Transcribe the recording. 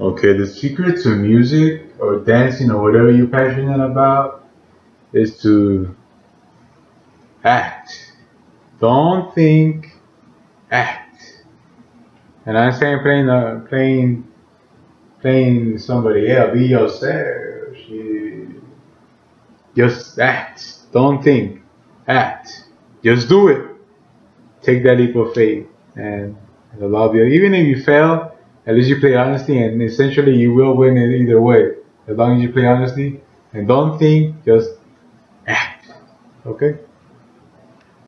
Okay, the secret to music or dancing or whatever you're passionate about is to act. Don't think, act. And I'm saying playing uh, playing playing somebody else, be yourself. You, just act. Don't think, act. Just do it. Take that leap of faith, and, and love you. Even if you fail, at least you play honestly, and essentially you will win it either way. As long as you play honestly and don't think, just act. Okay?